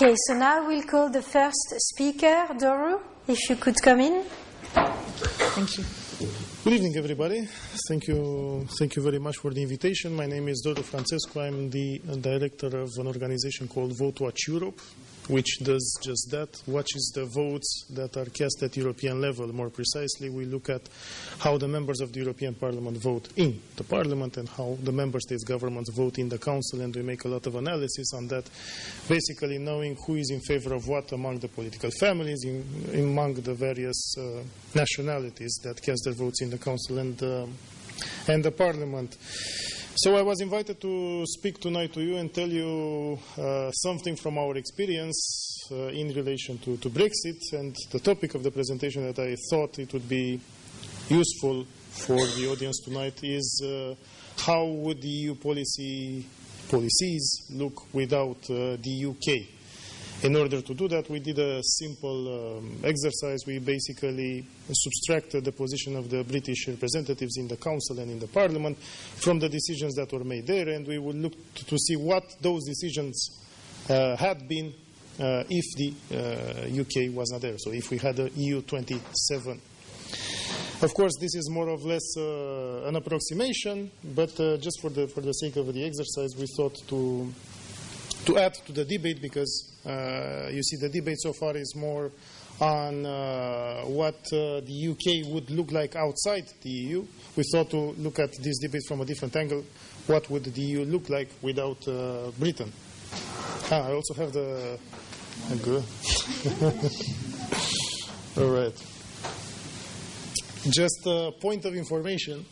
Okay, so now we'll call the first speaker, Doru, if you could come in. Thank you. Good evening, everybody. Thank you, thank you very much for the invitation. My name is Doru Frantescu. I'm the uh, director of an organization called Vote Watch Europe, which does just that, watches the votes that are cast at European level. More precisely, we look at how the members of the European Parliament vote in the Parliament and how the member states' governments vote in the Council, and we make a lot of analysis on that, basically knowing who is in favor of what among the political families, in, among the various uh, nationalities that cast their votes in the Council and, uh, and the Parliament. So I was invited to speak tonight to you and tell you uh, something from our experience uh, in relation to, to, Brexit and the topic of the presentation that I thought it would be useful for the audience tonight is uh, how would the EU policy policies look without uh, the UK. In order to do that, we did a simple um, exercise. We basically subtracted the position of the British representatives in the Council and in the Parliament from the decisions that were made there, and we would look to, see what those decisions uh, had been uh, if the uh, UK was not there. So if we had a EU 27. Of course, this is more or less uh, an approximation, but uh, just for the, for the sake of the exercise, we thought to to add to the debate because you see the debate so far is more on uh, what uh, the UK would look like outside the EU. We thought to look at this debate from a different angle. What would the EU look like without uh, Britain? Ah, I also have the. Good. All right. Just a point of information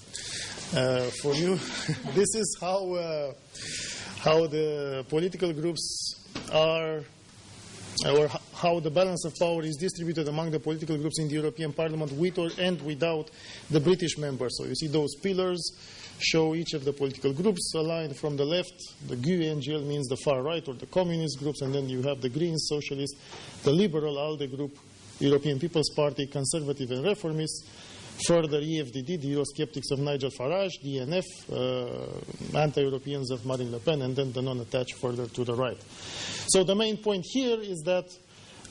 uh, for you. this is how uh, how the political groups are or how the balance of power is distributed among the political groups in the European Parliament with or and without the British members. So you see those pillars show each of the political groups aligned from the left. The GUE NGL means the far right or the communist groups, and then you have the Greens, Socialists, the Liberal ALDE group, European People's Party, Conservative and Reformists, Further, EFDD, the Eurosceptics of Nigel Farage, ENF, uh, anti-Europeans of Marine Le Pen, and then the non-attached further to the right. So the main point here is that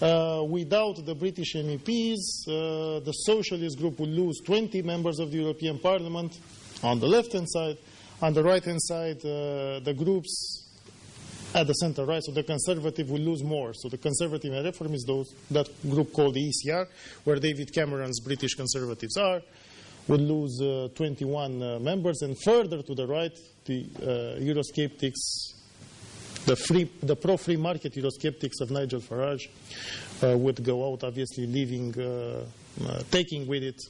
uh, without the British MEPs, uh, the Socialist group will lose 20 members of the European Parliament on the left-hand side. On the right-hand side, uh, the groups at the center right, so the conservative will lose more. So the conservative and reformists, those that group called the ECR, where David Cameron's British conservatives are, would lose uh, 21 uh, members, and further to the right, the uh, Eurosceptics, the free, the pro-free market Eurosceptics of Nigel Farage uh, would go out, obviously leaving, uh, uh, taking with it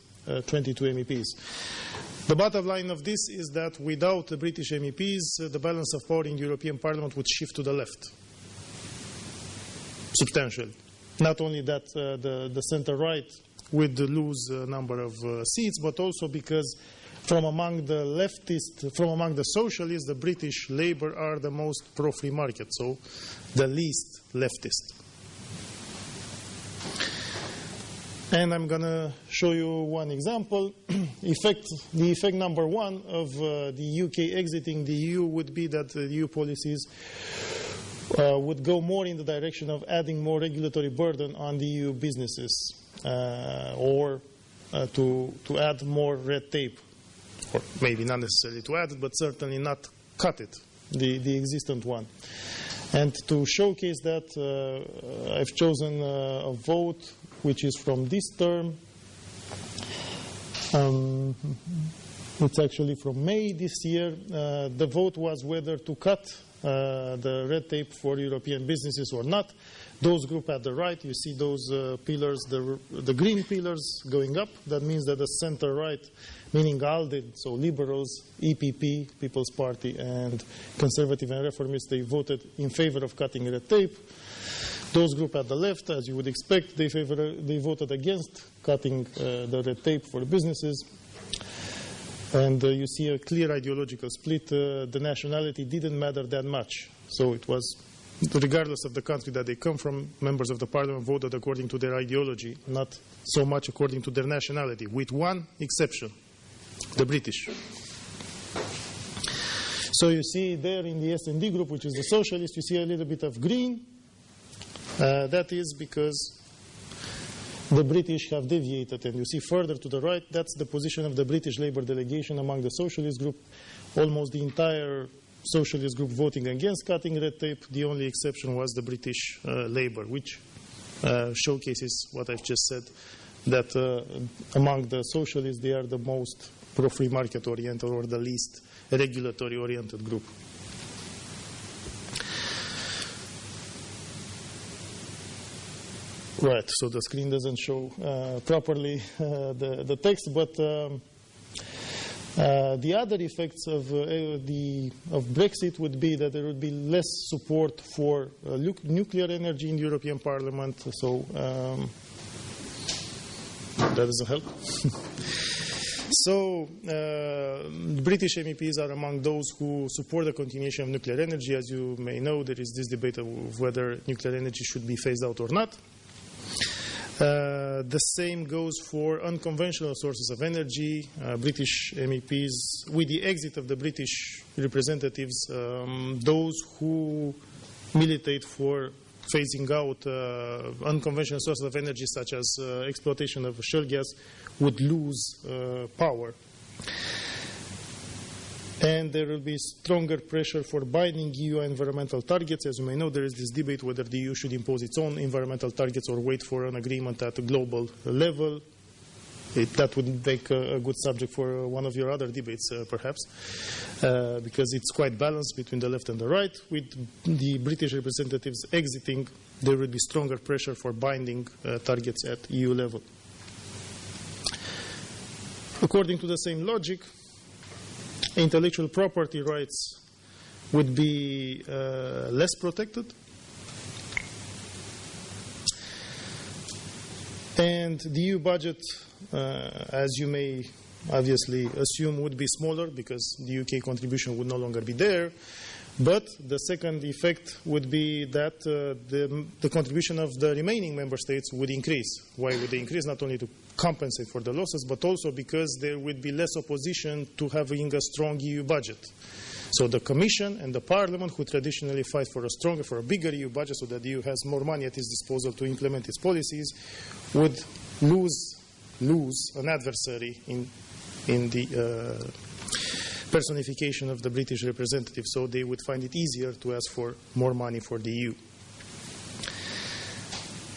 22 MEPs. The bottom line of this is that without the British MEPs, uh, the balance of power in the European Parliament would shift to the left substantially. Not only that, uh, the, the center-right would lose a number of uh, seats, but also because from among the leftists, from among the socialists, the British Labour are the most pro-free market, so the least leftist. And I'm going to show you one example. effect, the effect number one of uh, the UK exiting the EU would be that the EU policies uh, would go more in the direction of adding more regulatory burden on the EU businesses uh, or uh, to, to add more red tape. Or maybe not necessarily to add it, but certainly not cut it, the, the existent one. And to showcase that, uh, I've chosen uh, a vote which is from this term. Um, it's actually from May this year. Uh, the vote was whether to cut uh, the red tape for European businesses or not. Those group at the right, you see those uh, pillars, the, the green pillars going up. That means that the center right, meaning ALDE, so liberals, EPP, People's Party, and conservative and reformists, they voted in favor of cutting red tape. Those group at the left, as you would expect, they, favor, they voted against cutting uh, the red tape for businesses. And uh, you see a clear ideological split. Uh, the nationality didn't matter that much. So it was, regardless of the country that they come from, members of the parliament voted according to their ideology, not so much according to their nationality, with one exception, the British. So you see there in the S&D group, which is the socialist, you see a little bit of green, Uh, that is because the British have deviated, and you see further to the right, that's the position of the British Labour delegation among the socialist group. Almost the entire socialist group voting against cutting red tape. The only exception was the British uh, Labour, which uh, showcases what I've just said, that uh, among the socialists, they are the most pro-free market oriented or the least regulatory oriented group. Right, so the screen doesn't show uh, properly uh, the, the text, but um, uh, the other effects of, uh, the, of Brexit would be that there would be less support for uh, nuclear energy in the European Parliament, so um, that doesn't help. so, uh, British MEPs are among those who support the continuation of nuclear energy. As you may know, there is this debate of whether nuclear energy should be phased out or not. Uh, the same goes for unconventional sources of energy. Uh, British MEPs, with the exit of the British representatives, um, those who militate for phasing out uh, unconventional sources of energy, such as uh, exploitation of shale gas, would lose uh, power and there will be stronger pressure for binding EU environmental targets. As you may know, there is this debate whether the EU should impose its own environmental targets or wait for an agreement at a global level. It, that would make a, a, good subject for one of your other debates, uh, perhaps, uh, because it's quite balanced between the left and the right. With the British representatives exiting, there will be stronger pressure for binding uh, targets at EU level. According to the same logic, intellectual property rights would be uh, less protected. And the EU budget, uh, as you may obviously assume, would be smaller because the UK contribution would no longer be there. But the second effect would be that uh, the, the, contribution of the remaining member states would increase. Why would they increase? Not only to compensate for the losses, but also because there would be less opposition to having a strong EU budget. So the Commission and the Parliament, who traditionally fight for a stronger, for a bigger EU budget so that the EU has more money at its disposal to implement its policies, would lose, lose an adversary in, in the uh, personification of the British representative, so they would find it easier to ask for more money for the EU.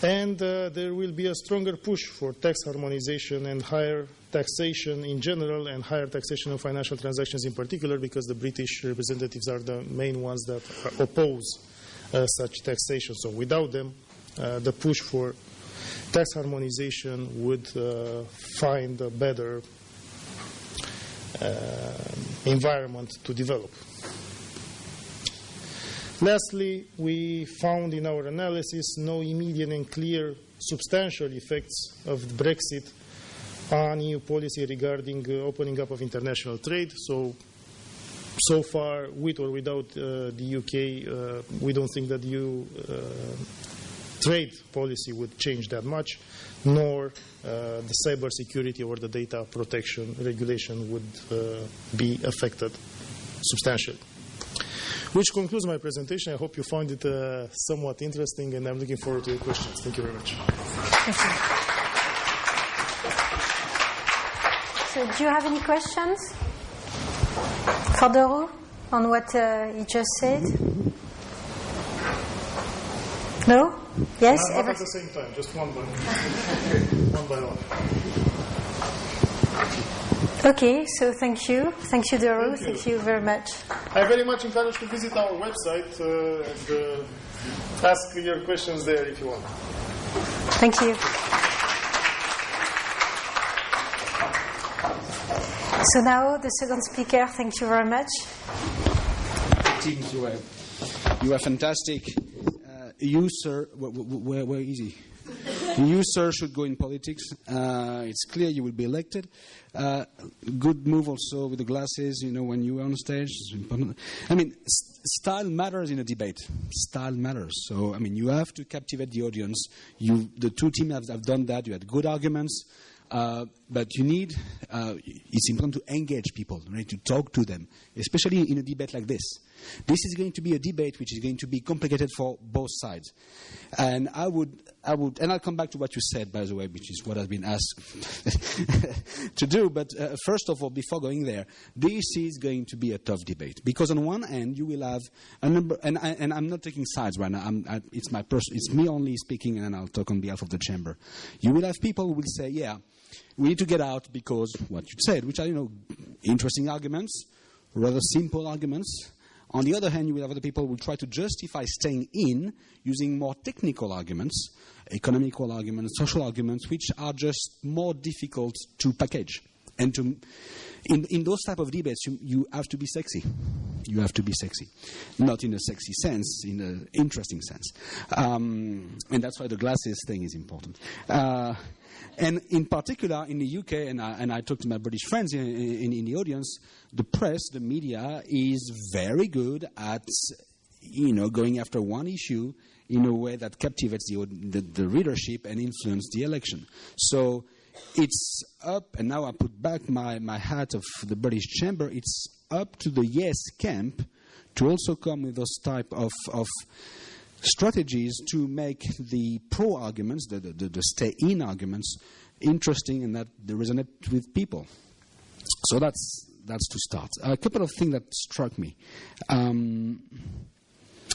And uh, there will be a stronger push for tax harmonization and higher taxation in general and higher taxation of financial transactions in particular because the British representatives are the main ones that oppose uh, such taxation. So without them, uh, the push for tax harmonization would uh, find a better uh, environment to develop. Lastly, we found in our analysis no immediate and clear substantial effects of Brexit on EU policy regarding uh, opening up of international trade. So, so far, with or without uh, the UK, uh, we don't think that EU uh, trade policy would change that much, nor uh, the cyber security or the data protection regulation would uh, be affected substantially. Which concludes my presentation. I hope you found it uh, somewhat interesting, and I'm looking forward to your questions. Thank you very much. So, do you have any questions for Doru on what uh, he just said? No? Yes? Not, not at the same time, just one by one. by one. Okay, so thank you. Thank you, Doru. Thank, thank you. very much. I very much encourage you to visit our website uh, and uh, ask your questions there if you want. Thank you. So now the second speaker, thank you very much. Teams, you are, you are fantastic. Uh, you, sir, where, where, where is he? You, sir, should go in politics. Uh, it's clear you will be elected. Uh, good move also with the glasses, you know, when you are on stage. I mean, style matters in a debate. Style matters. So, I mean, you have to captivate the audience. You, the two teams have, have done that. You had good arguments. Uh, but you need, uh, it's important to engage people, right, to talk to them, especially in a debate like this. This is going to be a debate which is going to be complicated for both sides. And I would, I would, and I'll come back to what you said, by the way, which is what has been asked to do. But uh, first of all, before going there, this is going to be a tough debate because on one end you will have a number, and, I, and I'm not taking sides right now. I, it's my person, it's me only speaking, and I'll talk on behalf of the chamber. You will have people who will say, yeah we need to get out because what you said, which are you know interesting arguments, rather simple arguments. On the other hand, you will have other people who will try to justify staying in using more technical arguments, economical arguments, social arguments, which are just more difficult to package. And to, in, in those type of debates, you, you have to be sexy. You have to be sexy. Not in a sexy sense, in an interesting sense. Um, and that's why the glasses thing is important. Uh, and in particular, in the UK, and I, and I talked to my British friends in, in, in the audience, the press, the media, is very good at you know, going after one issue in a way that captivates the, the, the readership and influences the election. So it's up, and now I put back my, my hat of the British Chamber, it's up to the yes camp to also come with those type of, of strategies to make the pro arguments, the, the, the stay in arguments, interesting and that they resonate with people. So that's, that's to start. A couple of things that struck me. Um,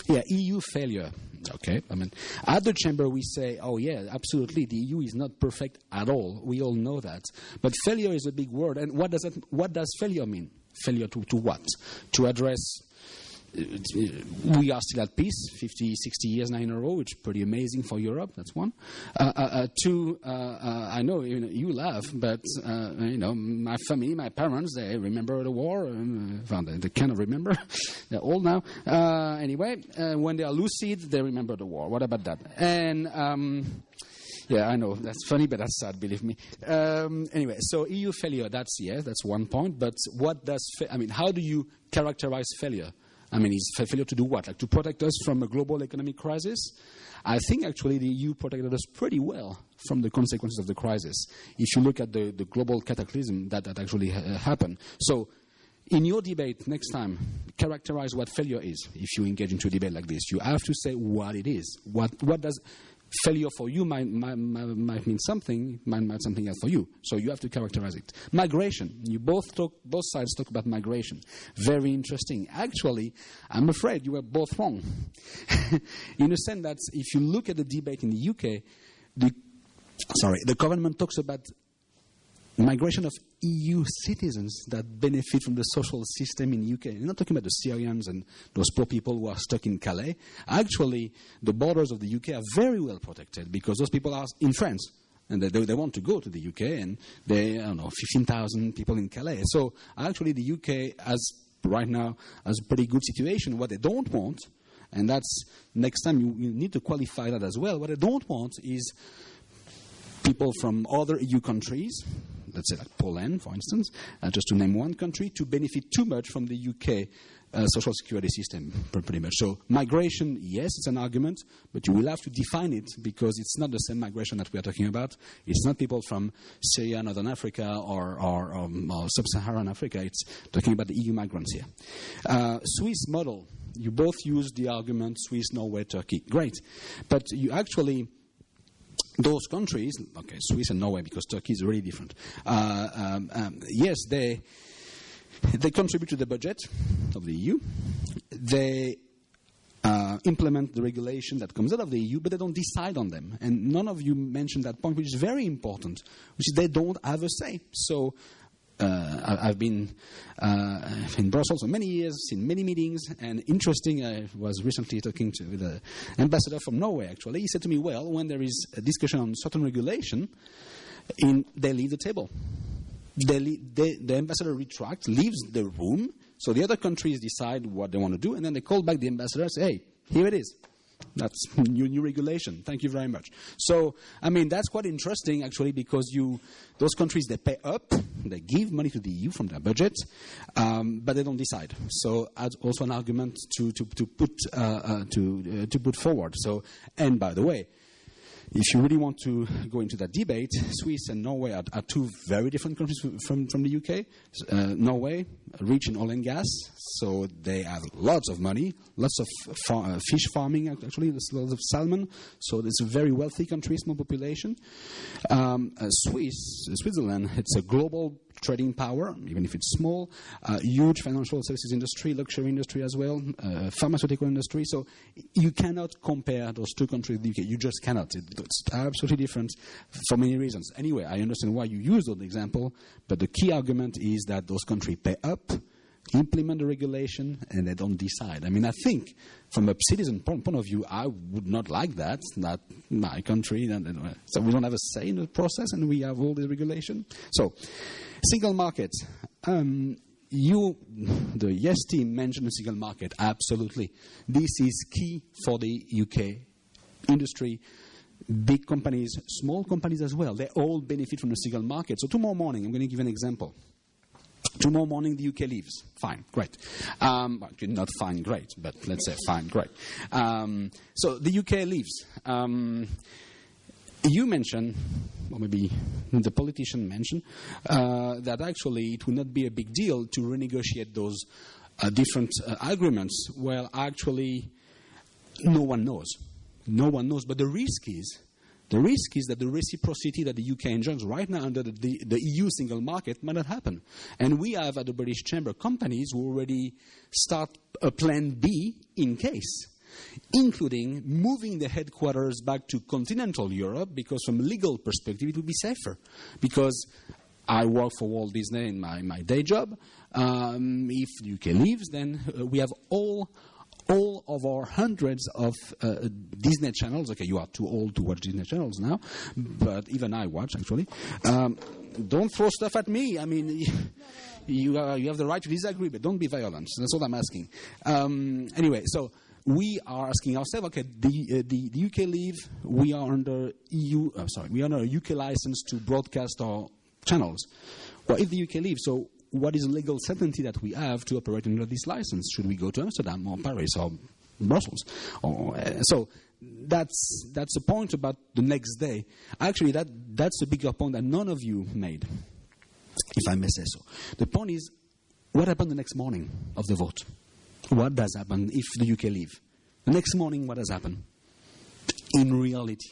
yeah, EU failure. Okay, I mean, at the chamber we say, oh yeah, absolutely, the EU is not perfect at all. We all know that. But failure is a big word, and what does that, what does failure mean? Failure to, to what? To address we are still at peace 50, 60 years now in a row, which is pretty amazing for Europe. That's one. Uh, uh, uh two, uh, uh, I know you, know, you laugh, but uh, you know my family, my parents, they remember the war. well, they, they remember. They're old now. anyway, when they are lucid, they remember the war. What about that? And um, yeah, I know that's funny, but that's sad. Believe me. Um, anyway, so EU failure. That's yeah, that's one point. But what does fa- I mean? How do you characterize failure? I mean, is failure to do what? Like to protect us from a global economic crisis? I think actually the EU protected us pretty well from the consequences of the crisis. If you look at the, the global cataclysm that, that actually ha- happened. So, in your debate next time, characterize what failure is if you engage into a debate like this. You have to say what it is. What, what does failure for you might, might, might mean something, might mean something else for you. So you have to characterize it. Migration. You both talk, both sides talk about migration. Very interesting. Actually, I'm afraid you were both wrong. in a sense that if you look at the debate in the UK, the, sorry, the government talks about migration of EU citizens that benefit from the social system in UK. I'm not talking about the Syrians and those poor people who are stuck in Calais. Actually, the borders of the UK are very well protected because those people are in France. And they, they want to go to the UK, and they, I don't know, 15,000 people in Calais. So actually, the UK has, right now, has a pretty good situation. What they don't want, and that's next time you, you need to qualify that as well, what they don't want is people from other EU countries let's say like Poland, for instance, uh, just to name one country, to benefit too much from the UK uh, social security system, pretty much. So migration, yes, it's an argument, but you will have to define it because it's not the same migration that we are talking about. It's not people from Syria, Northern Africa, or, or, um, or sub-Saharan Africa. It's talking about the EU migrants here. Uh, Swiss model. You both use the argument Swiss, Norway, Turkey. Great. But you actually those countries, okay, Swiss and Norway, because Turkey is really different. Uh, um, um, yes, they they contribute to the budget of the EU. They uh, implement the regulation that comes out of the EU, but they don't decide on them. And none of you mentioned that point, which is very important, which is they don't have a say. So uh, I've been uh, in Brussels for many years, in many meetings, and interesting. I was recently talking to the ambassador from Norway. Actually, he said to me, "Well, when there is a discussion on certain regulation, in, they leave the table. They, they, the ambassador retracts, leaves the room, so the other countries decide what they want to do, and then they call back the ambassador and say, "Hey, here it is." That's new, new regulation. Thank you very much. So, I mean, that's quite interesting actually because you, those countries, they pay up, they give money to the EU from their budget, um, but they don't decide. So, that's also an argument to, to, to put, uh, uh, to, uh, to put forward. So, and by the way, if you really want to go into that debate, Swiss and Norway are, are two very different countries from, from the UK. Uh, Norway, rich in oil and gas, so they have lots of money, lots of far, uh, fish farming, actually, there's lots of salmon, so it's a very wealthy country, small population. Um, uh, Swiss, Switzerland, it's a global trading power, even if it's small, uh, huge financial services industry, luxury industry as well, uh, pharmaceutical industry. So you cannot compare those two countries with the UK. You just cannot. It, it's absolutely different for many reasons. Anyway, I understand why you use that example, but the key argument is that those countries pay up implement the regulation and they don't decide. I mean, I think from a citizen point, of view, I would not like that. Not my country. So we don't have a say in the process and we have all the regulation. So, single market. Um, you, the Yes team, mentioned the single market. Absolutely. This is key for the UK industry big companies, small companies as well, they all benefit from the single market. So tomorrow morning, I'm going to give an example. Tomorrow morning, the UK leaves. Fine, great. Um, well, not fine, great, but let's say fine, great. Um, so the UK leaves. Um, you mentioned, or maybe the politician mentioned, uh, that actually it would not be a big deal to renegotiate those uh, different uh, agreements. Well, actually, no one knows. No one knows. But the risk is the risk is that the reciprocity that the UK enjoys right now under the, the, the, EU single market might not happen. And we have at the British Chamber companies who already start a plan B in case, including moving the headquarters back to continental Europe because, from a legal perspective, it would be safer. Because I work for Walt Disney in my, my day job. Um, if the UK leaves, then uh, we have all all of our hundreds of uh, Disney channels. Okay, you are too old to watch Disney channels now, but even I watch actually. Um, don't throw stuff at me. I mean, you, uh, you have the right to disagree, but don't be violent. That's all I'm asking. Um, anyway, so we are asking ourselves, okay, the, uh, the, the, UK leave, we are under EU, uh, sorry, we are under a UK license to broadcast our channels. Well, if the UK leaves, so what is legal certainty that we have to operate under this license? Should we go to Amsterdam or Paris or Brussels? Or, uh, so that's that's the point about the next day. Actually, that that's a bigger point that none of you made, if I may say so. The point is, what happened the next morning of the vote? What does happen if the UK leave? The next morning, what does happen? In reality,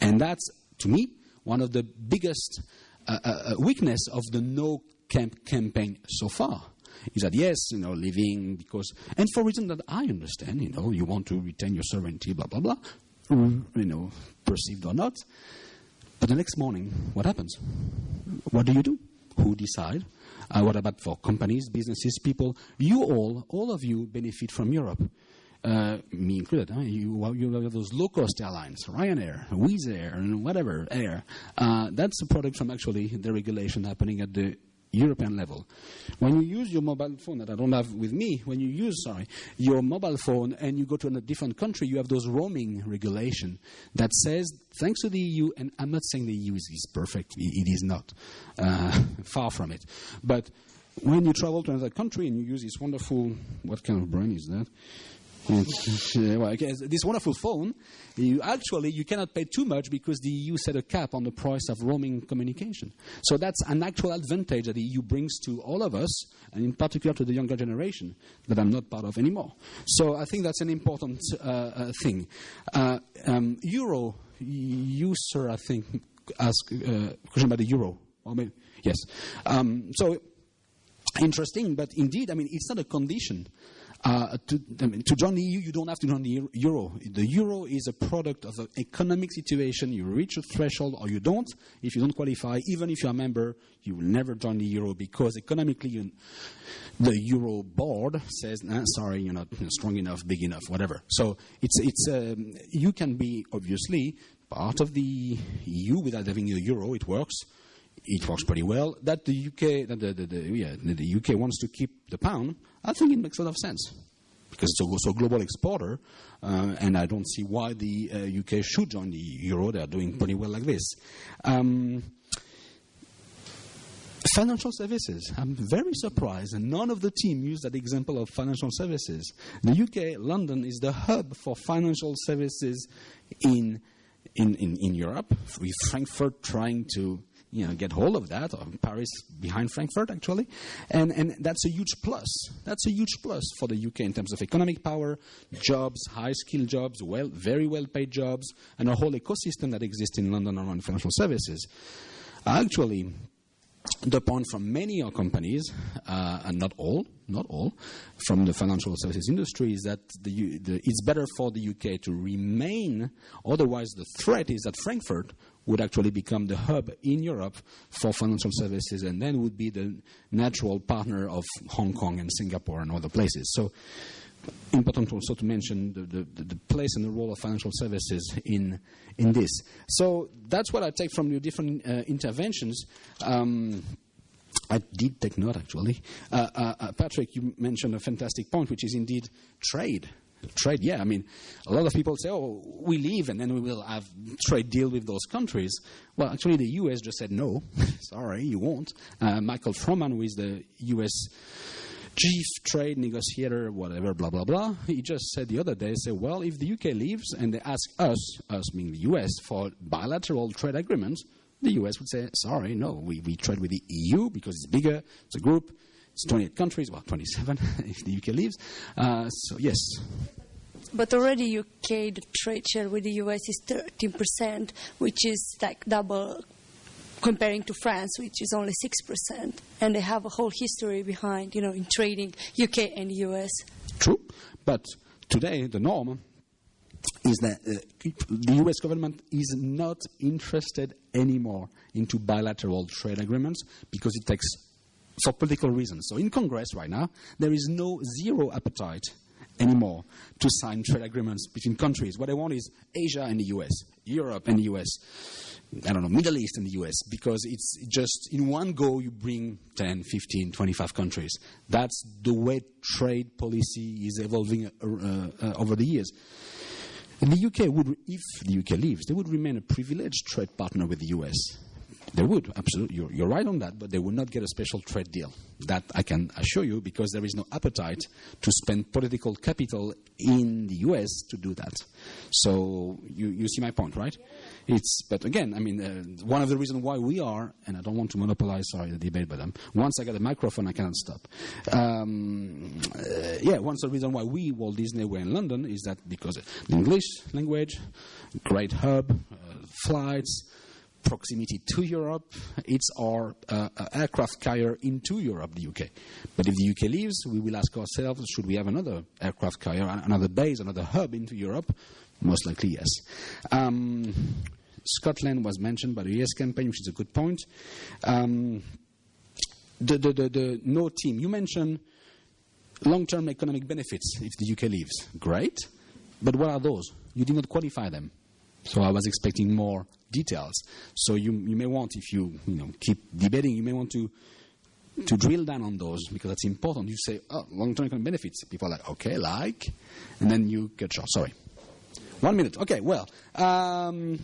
and that's to me one of the biggest uh, uh, uh weakness of the no camp campaign so far is that yes, you know, living because, and for reasons that I understand, you know, you want to retain your sovereignty, blah, blah, blah, you know, perceived or not. But the next morning, what happens? What do you do? Who decide? Uh, what about for companies, businesses, people? You all, all of you benefit from Europe. Uh, me included. Huh? You, you have those low cost airlines, Ryanair, Wizz Air, and whatever air. Uh, that's a product from actually the regulation happening at the European level. When you use your mobile phone that I don't have with me, when you use, sorry, your mobile phone and you go to a different country, you have those roaming regulation that says, thanks to the EU, and I'm not saying the EU is, is perfect, it is not, uh, far from it. But when you travel to another country and you use this wonderful, what kind of brain is that? Well, this wonderful phone, you actually you cannot pay too much because the EU set a cap on the price of roaming communication. So that's an actual advantage that the EU brings to all of us, and in particular to the younger generation that I'm not part of anymore. So I think that's an important uh, uh, thing. Uh, um, euro, you sir, I think ask a uh, question about the euro. Or maybe, yes. Um, so interesting, but indeed, I mean, it's not a condition. Uh, to, I mean, to, join the EU, you don't have to join the euro. The euro is a product of the economic situation. You reach a threshold or you don't. If you don't qualify, even if you're a member, you will never join the euro because economically you, the euro board says, nah, sorry, you're not strong enough, big enough, whatever. So it's, it's, um, you can be obviously part of the EU without having a euro. It works it works pretty well. That the UK, that the, the, the, yeah, the UK wants to keep the pound, I think it makes a lot of sense because it's also a global exporter, uh, and I don't see why the uh, UK should join the euro. They are doing pretty well like this. Um, financial services. I'm very surprised, and none of the team used that example of financial services. The UK, London, is the hub for financial services in in, in, in Europe, with Frankfurt trying to you know, get hold of that, or Paris behind Frankfurt, actually. And, and that's a huge plus. That's a huge plus for the UK in terms of economic power, jobs, high skilled jobs, well, very well paid jobs, and a whole ecosystem that exists in London around financial services. Actually, the point from many companies, uh, and not all, not all, from the financial services industry is that the, the, it's better for the UK to remain. Otherwise, the threat is that Frankfurt would actually become the hub in Europe for financial services, and then would be the natural partner of Hong Kong and Singapore and other places. So important also to mention the, the, the, place and the role of financial services in, in this. So that's what I take from your different uh, interventions. Um, I did take note, actually. Uh, uh, uh, Patrick, you mentioned a fantastic point, which is indeed trade. Trade, yeah. I mean, a lot of people say, "Oh, we leave, and then we will have trade deal with those countries." Well, actually, the U.S. just said no. Sorry, you won't. Uh, Michael Froman, who is the U.S chief trade negotiator, whatever, blah, blah, blah. He just said the other day, said, well, if the UK leaves and they ask us, us meaning the US, for bilateral trade agreements, the US would say, sorry, no, we, we trade with the EU because it's bigger, it's a group, it's 28 countries, well, 27 if the UK leaves. Uh, so, yes. But already UK, the trade share with the US is 13%, which is like double comparing to France, which is only 6%. And they have a whole history behind, you know, in trading UK and US. True. But today, the norm is that uh, the US government is not interested anymore into bilateral trade agreements because it takes for political reasons. So in Congress right now, there is no zero appetite anymore to sign trade agreements between countries. What they want is Asia and the US, Europe and the US, I don't know, Middle East and the US, because it's just in one go you bring 10, 15, 25 countries. That's the way trade policy is evolving uh, uh, over the years. And the UK would, if the UK leaves, they would remain a privileged trade partner with the US they would, absolutely. You're, you're, right on that, but they would not get a special trade deal. That I can assure you because there is no appetite to spend political capital in the US to do that. So you, you see my point, right? It's, but again, I mean, uh, one of the reasons why we are, and I don't want to monopolize, sorry, the debate, but um, once I get a microphone, I cannot stop. Um, uh, yeah, one of the reasons why we, Walt Disney, were in London is that because the English language, great hub, uh, flights, proximity to Europe. It's our uh, uh, aircraft carrier into Europe, the UK. But if the UK leaves, we will ask ourselves, should we have another aircraft carrier, another base, another hub into Europe? Most likely, yes. Um, Scotland was mentioned by the Yes campaign, which is a good point. Um, the, the, the, the no team. You mentioned long-term economic benefits if the UK leaves. Great. But what are those? You did not qualify them. So I was expecting more details. So you, you may want, if you, you know, keep debating, you may want to to drill down on those because that's important. You say, oh, long-term economic benefits. People are like, okay, like, and then you get short. Sorry. One minute. Okay, well. Um,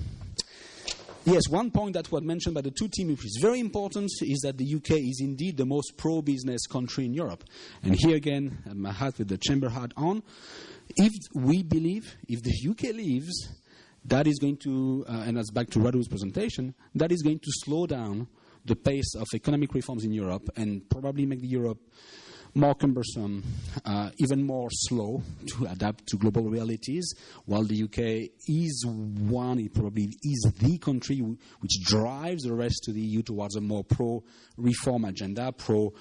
yes, one point that was mentioned by the two teams, which is very important, is that the UK is indeed the most pro-business country in Europe. And here again, my hat with the chamber hat on. If we believe, if the UK leaves, that is going to, uh, and that's back to Radu's presentation, that is going to slow down the pace of economic reforms in Europe and probably make the Europe more cumbersome, uh, even more slow to adapt to global realities, while the UK is one, it probably is the country which drives the rest of the EU towards a more pro-reform agenda, pro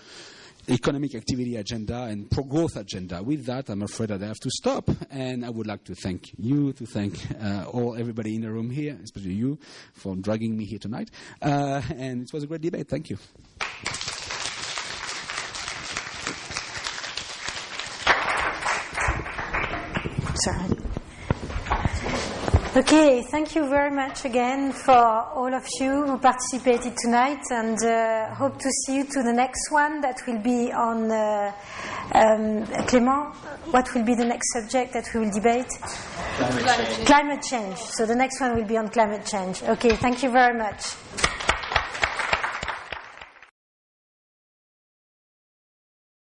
economic activity agenda and pro-growth agenda. With that, I'm afraid that I have to stop, and I would like to thank you, to thank uh, all everybody in the room here, especially you, for dragging me here tonight. Uh, and it was a great debate. Thank you. Sorry. Okay, thank you very much again for all of you who participated tonight and uh, hope to see you to the next one that will be on uh, um, Clément. What will be the next subject that we will debate? Climate change. Climate change. So the next one will be on climate change. Okay, thank you very much.